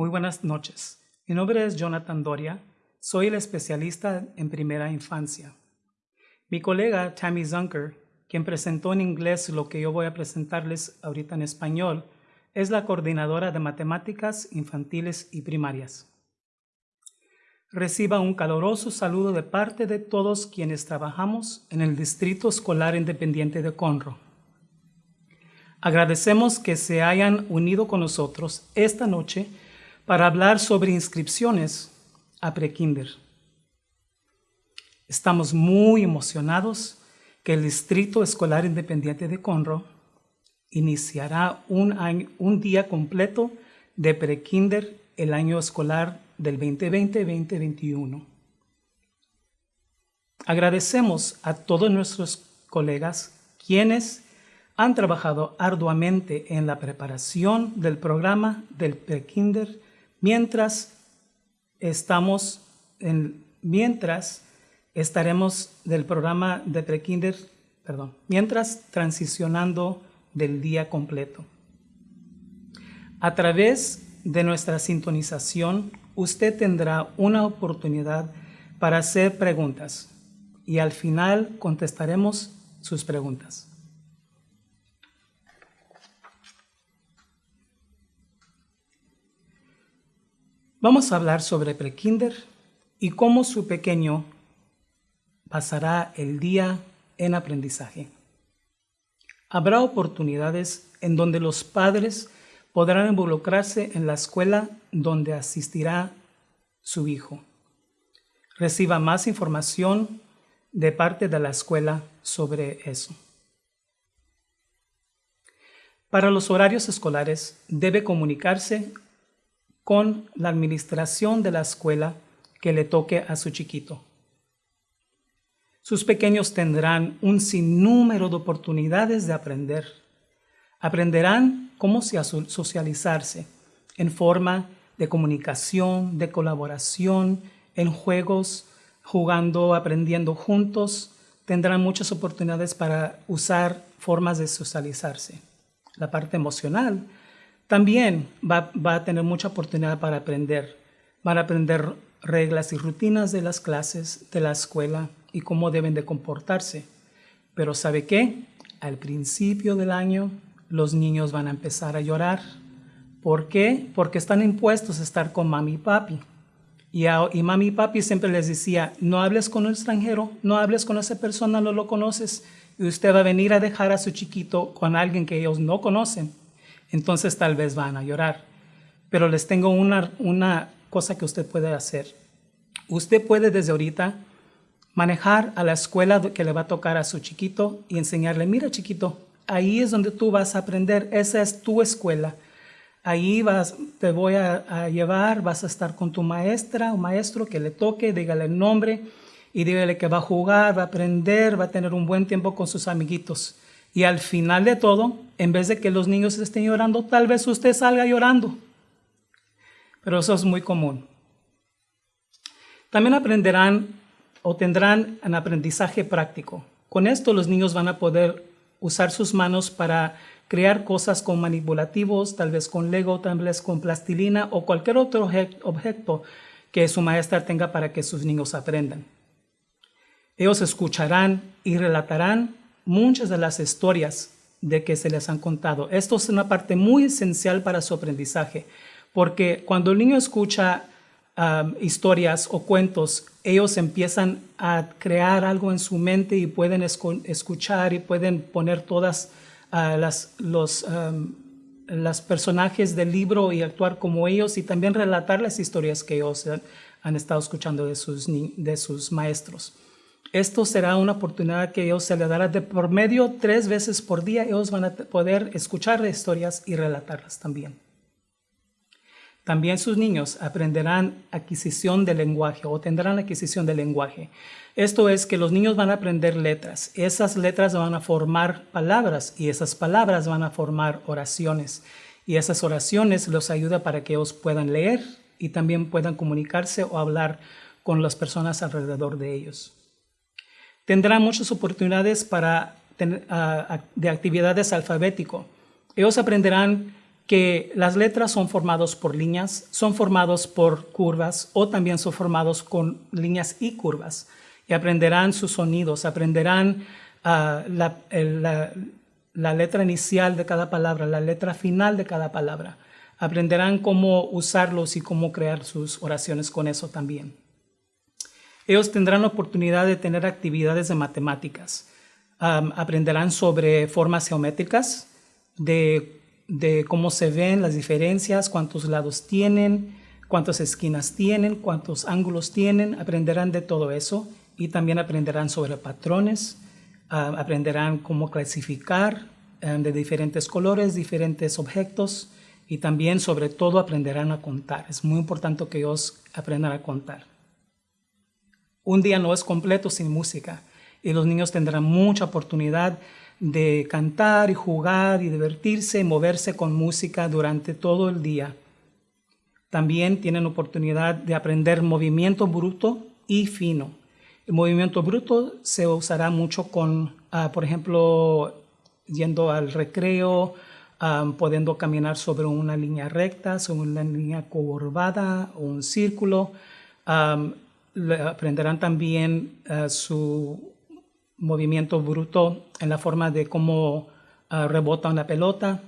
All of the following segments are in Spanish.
Muy buenas noches. Mi nombre es Jonathan Doria. Soy el especialista en primera infancia. Mi colega Tammy Zunker, quien presentó en inglés lo que yo voy a presentarles ahorita en español, es la coordinadora de matemáticas infantiles y primarias. Reciba un caloroso saludo de parte de todos quienes trabajamos en el Distrito Escolar Independiente de Conroe. Agradecemos que se hayan unido con nosotros esta noche para hablar sobre inscripciones a prekinder. Estamos muy emocionados que el Distrito Escolar Independiente de Conroe iniciará un, un día completo de prekinder el año escolar del 2020-2021. Agradecemos a todos nuestros colegas quienes han trabajado arduamente en la preparación del programa del prekinder mientras estamos en, mientras estaremos del programa de prekinder, perdón, mientras transicionando del día completo. A través de nuestra sintonización, usted tendrá una oportunidad para hacer preguntas y al final contestaremos sus preguntas. Vamos a hablar sobre prekinder y cómo su pequeño pasará el día en aprendizaje. Habrá oportunidades en donde los padres podrán involucrarse en la escuela donde asistirá su hijo. Reciba más información de parte de la escuela sobre eso. Para los horarios escolares debe comunicarse con la administración de la escuela que le toque a su chiquito. Sus pequeños tendrán un sinnúmero de oportunidades de aprender. Aprenderán cómo socializarse en forma de comunicación, de colaboración, en juegos, jugando, aprendiendo juntos. Tendrán muchas oportunidades para usar formas de socializarse. La parte emocional también va, a tener mucha oportunidad para aprender. Van a aprender reglas y rutinas de las clases, de la escuela y cómo deben de comportarse. Pero ¿sabe qué? Al principio del año los niños van a empezar a llorar. ¿Por qué? Porque están impuestos a estar con mami y papi. Y, y mami y papi siempre les decía, no hables con un extranjero, no hables con esa persona, no lo conoces. Y usted va a venir a dejar a su chiquito con alguien que ellos no conocen entonces tal vez van a llorar. Pero les tengo una, una cosa que usted puede hacer. Usted puede desde ahorita manejar a la escuela que le va a tocar a su chiquito y enseñarle, mira chiquito, ahí es donde tú vas a aprender, esa es tu escuela. Ahí vas, te voy a, a llevar, vas a estar con tu maestra o maestro que le toque, dígale el nombre y dígale que va a jugar, va a aprender, va a tener un buen tiempo con sus amiguitos. Y al final de todo, en vez de que los niños estén llorando, tal vez usted salga llorando. Pero eso es muy común. También aprenderán o tendrán un aprendizaje práctico. Con esto los niños van a poder usar sus manos para crear cosas con manipulativos, tal vez con Lego, tal vez con plastilina o cualquier otro objeto que su maestra tenga para que sus niños aprendan. Ellos escucharán y relatarán muchas de las historias de que se les han contado. Esto es una parte muy esencial para su aprendizaje, porque cuando el niño escucha um, historias o cuentos, ellos empiezan a crear algo en su mente y pueden escuchar y pueden poner todas uh, las, los um, personajes del libro y actuar como ellos y también relatar las historias que ellos han, estado escuchando de sus, de sus maestros. Esto será una oportunidad que ellos se les dará de por medio tres veces por día. Ellos van a poder escuchar historias y relatarlas también. También sus niños aprenderán adquisición de lenguaje o tendrán adquisición de lenguaje. Esto es que los niños van a aprender letras. Esas letras van a formar palabras y esas palabras van a formar oraciones. Y esas oraciones los ayuda para que ellos puedan leer y también puedan comunicarse o hablar con las personas alrededor de ellos tendrán muchas oportunidades para de actividades alfabético. Ellos aprenderán que las letras son formadas por líneas, son formados por curvas o también son formados con líneas y curvas. Y aprenderán sus sonidos, aprenderán ah, la, la letra inicial de cada palabra, la letra final de cada palabra. Aprenderán cómo usarlos y cómo crear sus oraciones con eso también. Ellos tendrán la oportunidad de tener actividades de matemáticas. aprenderán sobre formas geométricas, de, de, cómo se ven las diferencias, cuántos lados tienen, cuántas esquinas tienen, cuántos ángulos tienen. Aprenderán de todo eso y también aprenderán sobre patrones, aprenderán cómo clasificar de diferentes colores, diferentes objetos y también sobre todo aprenderán a contar. Es muy importante que ellos aprendan a contar. Un día no es completo sin música y los niños tendrán mucha oportunidad de cantar y jugar y divertirse y moverse con música durante todo el día. También tienen oportunidad de aprender movimiento bruto y fino. El movimiento bruto se usará mucho con, ah, por ejemplo, yendo al recreo, um, pudiendo caminar sobre una línea recta, sobre una línea curvada o un círculo. Aprenderán también uh, su movimiento bruto en la forma de cómo uh, rebota una pelota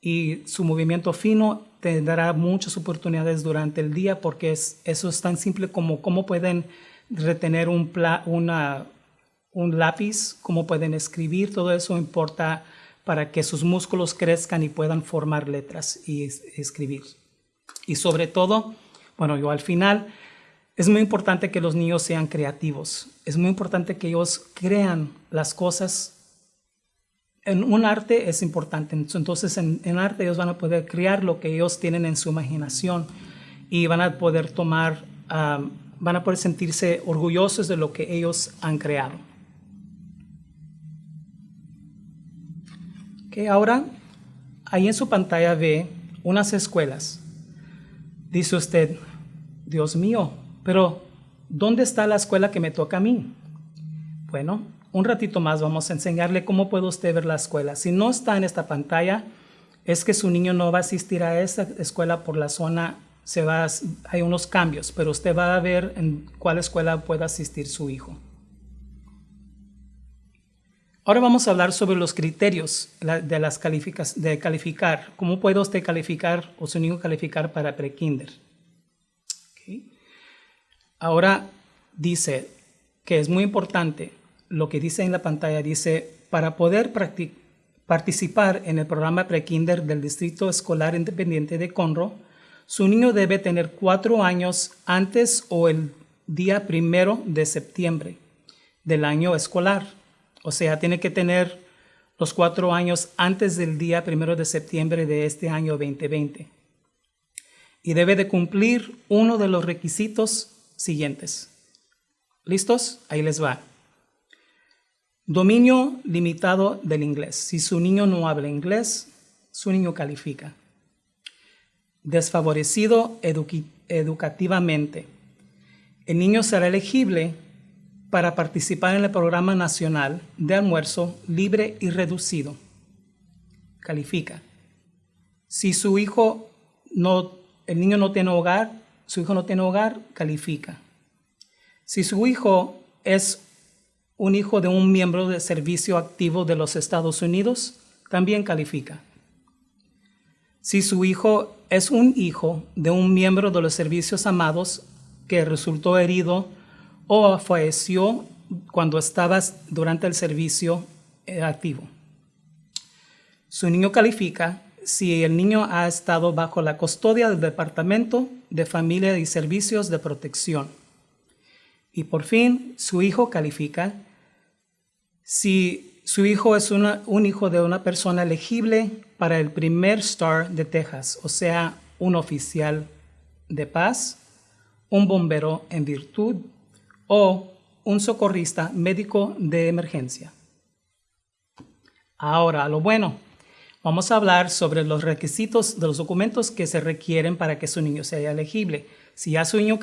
y su movimiento fino tendrá muchas oportunidades durante el día porque es, eso es tan simple como cómo pueden retener un, una, un lápiz, cómo pueden escribir, todo eso importa para que sus músculos crezcan y puedan formar letras y escribir. Y sobre todo, bueno, yo al final, es muy importante que los niños sean creativos. Es muy importante que ellos crean las cosas. En un arte es importante. Entonces, en, arte ellos van a poder crear lo que ellos tienen en su imaginación y van a poder tomar, van a poder sentirse orgullosos de lo que ellos han creado. ahora, ahí en su pantalla ve unas escuelas. Dice usted, Dios mío, pero ¿dónde está la escuela que me toca a mí? Bueno, un ratito más vamos a enseñarle cómo puede usted ver la escuela. Si no está en esta pantalla, es que su niño no va a asistir a esa escuela por la zona, se va, hay unos cambios, pero usted va a ver en cuál escuela puede asistir su hijo. Ahora vamos a hablar sobre los criterios de, las de calificar. ¿Cómo puede usted calificar o su niño calificar para pre-kinder? Ahora dice que es muy importante lo que dice en la pantalla. Dice, para poder participar en el programa pre-kinder del Distrito Escolar Independiente de Conroe, su niño debe tener cuatro años antes o el día primero de septiembre del año escolar o sea, tiene que tener los cuatro años antes del día primero de septiembre de este año 2020. Y debe de cumplir uno de los requisitos siguientes. ¿Listos? Ahí les va. Dominio limitado del inglés. Si su niño no habla inglés, su niño califica. Desfavorecido educativamente. El niño será elegible para participar en el programa nacional de almuerzo libre y reducido. Califica. Si su hijo no, el niño no tiene hogar, su hijo no tiene hogar, califica. Si su hijo es un hijo de un miembro de servicio activo de los Estados Unidos, también califica. Si su hijo es un hijo de un miembro de los servicios amados que resultó herido o falleció cuando estabas durante el servicio eh, activo. Su niño califica si el niño ha estado bajo la custodia del Departamento de Familia y Servicios de Protección. Y por fin, su hijo califica si su hijo es un hijo de una persona elegible para el primer STAR de Texas, o sea, un oficial de paz, un bombero en virtud o un socorrista médico de emergencia. Ahora, lo bueno, vamos a hablar sobre los requisitos de los documentos que se requieren para que su niño sea elegible. Si ya su niño,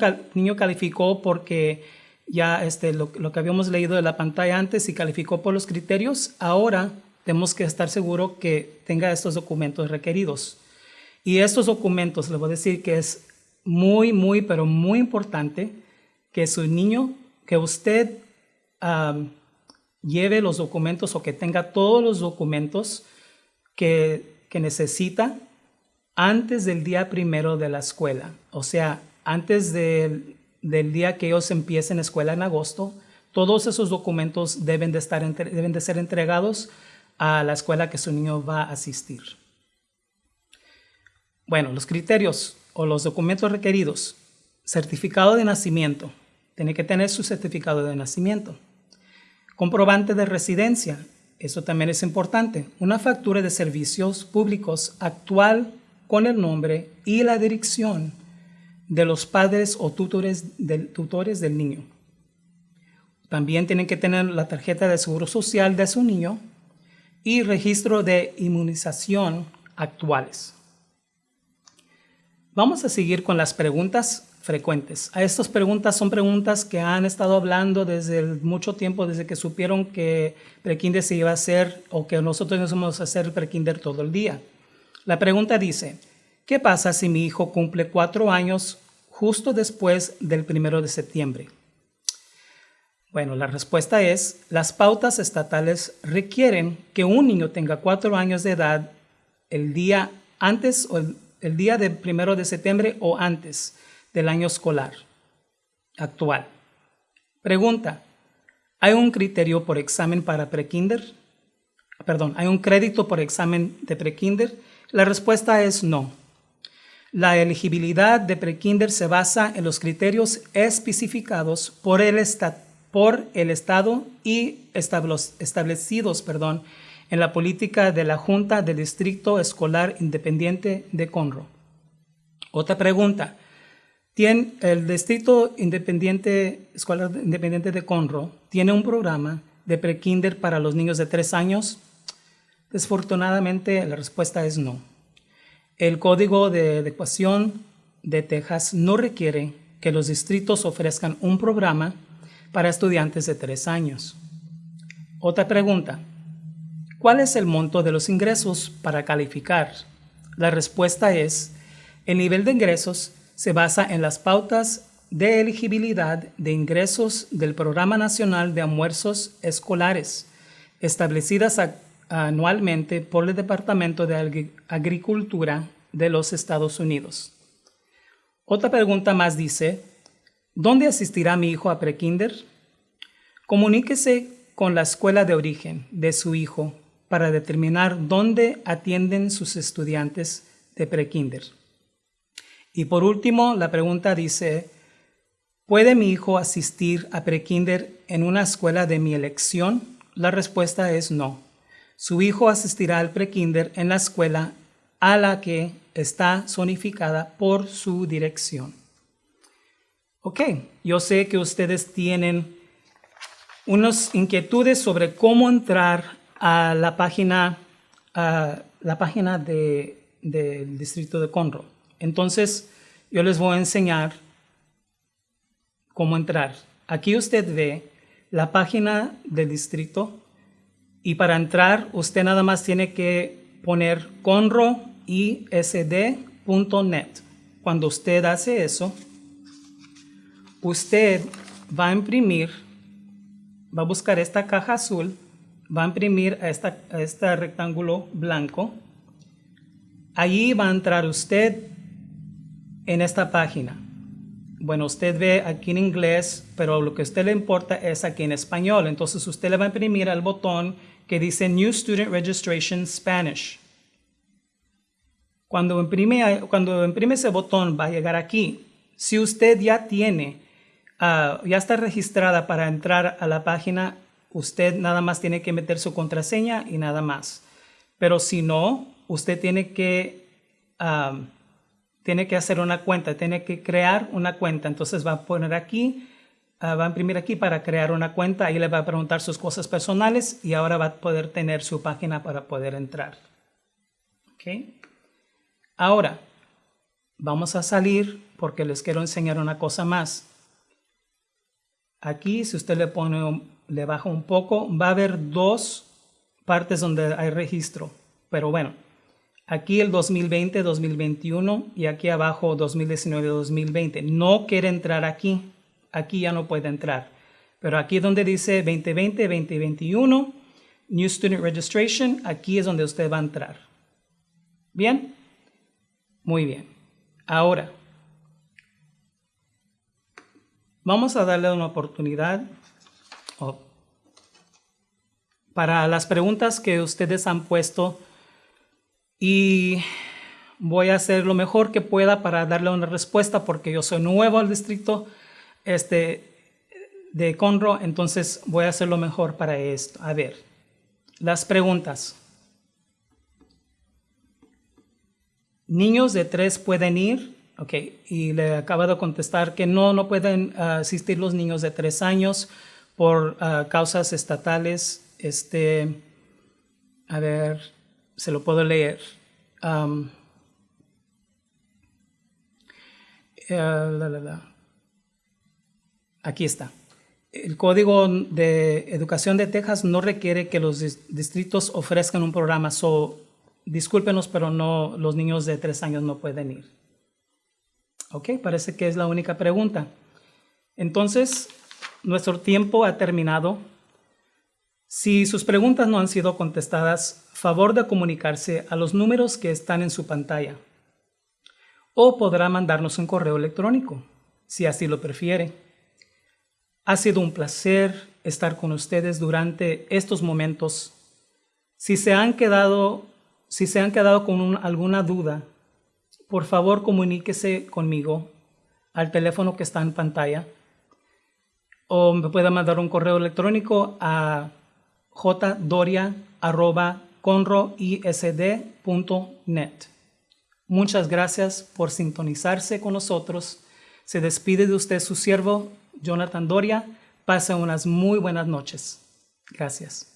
calificó porque ya este, lo, que habíamos leído de la pantalla antes y calificó por los criterios, ahora tenemos que estar seguros que tenga estos documentos requeridos. Y estos documentos, le voy a decir que es muy, muy, pero muy importante que su niño, que usted lleve los documentos o que tenga todos los documentos que, necesita antes del día primero de la escuela. O sea, antes del, día que ellos empiecen escuela en agosto, todos esos documentos deben de, estar, deben de ser entregados a la escuela que su niño va a asistir. Bueno, los criterios o los documentos requeridos. Certificado de nacimiento. Tiene que tener su certificado de nacimiento. Comprobante de residencia. Eso también es importante. Una factura de servicios públicos actual con el nombre y la dirección de los padres o tutores del, tutores del niño. También tienen que tener la tarjeta de seguro social de su niño y registro de inmunización actuales. Vamos a seguir con las preguntas frecuentes. A estas preguntas son preguntas que han estado hablando desde mucho tiempo, desde que supieron que prekinder se iba a hacer o que nosotros nos vamos a hacer prekinder todo el día. La pregunta dice, ¿qué pasa si mi hijo cumple cuatro años justo después del primero de septiembre? Bueno, la respuesta es, las pautas estatales requieren que un niño tenga cuatro años de edad el día antes o el, el día del primero de septiembre o antes del año escolar actual. Pregunta, ¿hay un criterio por examen para prekinder? Perdón, ¿hay un crédito por examen de prekinder? La respuesta es no. La elegibilidad de prekinder se basa en los criterios especificados por el, por el Estado y establecidos perdón, en la política de la Junta del Distrito Escolar Independiente de Conroe. Otra pregunta, el Distrito Independiente, Escolar Independiente de Conroe tiene un programa de prekinder para los niños de tres años. Desfortunadamente, la respuesta es no. El Código de Adecuación de Texas no requiere que los distritos ofrezcan un programa para estudiantes de tres años. Otra pregunta. ¿Cuál es el monto de los ingresos para calificar? La respuesta es, el nivel de ingresos se basa en las pautas de elegibilidad de ingresos del Programa Nacional de Almuerzos Escolares, establecidas anualmente por el Departamento de Agricultura de los Estados Unidos. Otra pregunta más dice, ¿dónde asistirá mi hijo a prekinder? Comuníquese con la escuela de origen de su hijo para determinar dónde atienden sus estudiantes de prekinder. Y por último, la pregunta dice, ¿puede mi hijo asistir a prekinder en una escuela de mi elección? La respuesta es no. Su hijo asistirá al prekinder en la escuela a la que está zonificada por su dirección. Ok, yo sé que ustedes tienen unas inquietudes sobre cómo entrar a la página, a la página del distrito de Conroe. Entonces, yo les voy a enseñar cómo entrar. Aquí usted ve la página del distrito y para entrar usted nada más tiene que poner conroisd.net. Cuando usted hace eso, usted va a imprimir, va a buscar esta caja azul, va a imprimir a, esta, este rectángulo blanco. Allí va a entrar usted en esta página? Bueno, usted ve aquí en inglés, pero lo que a usted le importa es aquí en español. Entonces usted le va a imprimir al botón que dice New Student Registration Spanish. Cuando imprime, cuando imprime ese botón va a llegar aquí. Si usted ya tiene, ah, ya está registrada para entrar a la página, usted nada más tiene que meter su contraseña y nada más. Pero si no, usted tiene que ah, tiene que hacer una cuenta, tiene que crear una cuenta. Entonces va a poner aquí, ah, va a imprimir aquí para crear una cuenta. Ahí le va a preguntar sus cosas personales y ahora va a poder tener su página para poder entrar. ¿Okay? Ahora, vamos a salir porque les quiero enseñar una cosa más. Aquí, si usted le pone, le baja un poco, va a haber dos partes donde hay registro. Pero bueno, Aquí el 2020, 2021 y aquí abajo 2019, 2020. No quiere entrar aquí. Aquí ya no puede entrar. Pero aquí donde dice 2020, 2021, New Student Registration, aquí es donde usted va a entrar. ¿Bien? Muy bien. Ahora, vamos a darle una oportunidad para las preguntas que ustedes han puesto y voy a hacer lo mejor que pueda para darle una respuesta porque yo soy nuevo al distrito este, de Conroe, entonces voy a hacer lo mejor para esto. A ver, las preguntas. Niños de tres pueden ir, ok, y le acabo de contestar que no, no pueden ah, asistir los niños de tres años por ah, causas estatales. Este, a ver, se lo puedo leer. Eh, Aquí está. El Código de Educación de Texas no requiere que los distritos ofrezcan un programa. So, discúlpenos, pero no, los niños de tres años no pueden ir. Ok, parece que es la única pregunta. Entonces, nuestro tiempo ha terminado. Si sus preguntas no han sido contestadas, favor de comunicarse a los números que están en su pantalla. O podrá mandarnos un correo electrónico, si así lo prefiere. Ha sido un placer estar con ustedes durante estos momentos. Si se han quedado, si se han quedado con alguna duda, por favor comuníquese conmigo al teléfono que está en pantalla o me puede mandar un correo electrónico a jdoria.conroisd.net. Muchas gracias por sintonizarse con nosotros. Se despide de usted su siervo, Jonathan Doria. Pase unas muy buenas noches. Gracias.